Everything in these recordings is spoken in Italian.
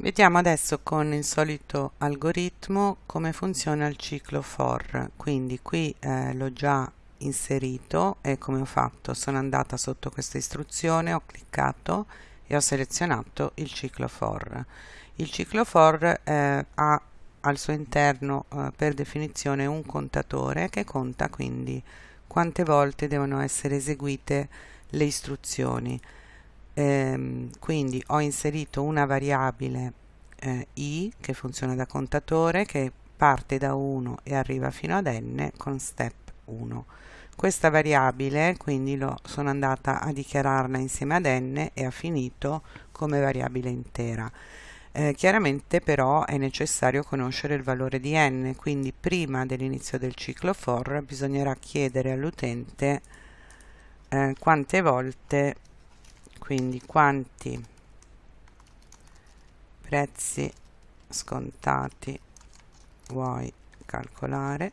Vediamo adesso con il solito algoritmo come funziona il ciclo for. Quindi qui eh, l'ho già inserito e come ho fatto? Sono andata sotto questa istruzione, ho cliccato e ho selezionato il ciclo for. Il ciclo for eh, ha al suo interno eh, per definizione un contatore che conta quindi quante volte devono essere eseguite le istruzioni ehm, quindi ho inserito una variabile eh, i che funziona da contatore che parte da 1 e arriva fino ad n con step 1 questa variabile quindi lo, sono andata a dichiararla insieme ad n e ha finito come variabile intera. Eh, chiaramente però è necessario conoscere il valore di n quindi prima dell'inizio del ciclo for bisognerà chiedere all'utente eh, quante volte quindi quanti prezzi scontati vuoi calcolare?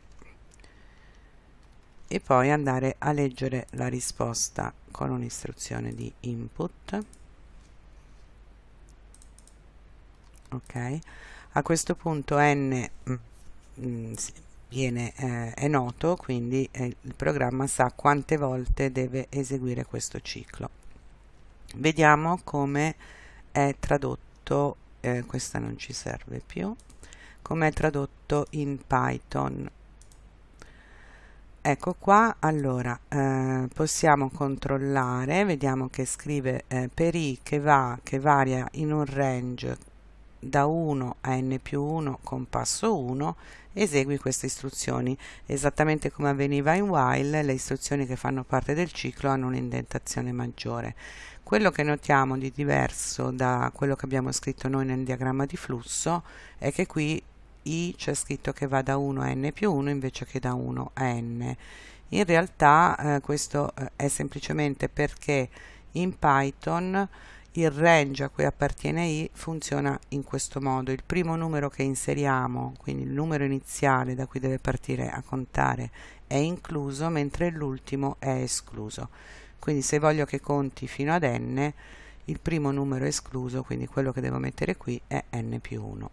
E poi andare a leggere la risposta con un'istruzione di input. Ok? A questo punto n mm, mm viene, eh, è noto quindi eh, il programma sa quante volte deve eseguire questo ciclo vediamo come è tradotto eh, questa non ci serve più come è tradotto in Python. Ecco qua allora eh, possiamo controllare vediamo che scrive eh, per i che va che varia in un range da 1 a n più 1 con passo 1 esegui queste istruzioni. Esattamente come avveniva in while le istruzioni che fanno parte del ciclo hanno un'indentazione maggiore quello che notiamo di diverso da quello che abbiamo scritto noi nel diagramma di flusso è che qui i c'è scritto che va da 1 a n più 1 invece che da 1 a n. In realtà eh, questo eh, è semplicemente perché in Python il range a cui appartiene i funziona in questo modo. Il primo numero che inseriamo quindi il numero iniziale da cui deve partire a contare è incluso mentre l'ultimo è escluso quindi se voglio che conti fino ad n il primo numero escluso quindi quello che devo mettere qui è n più 1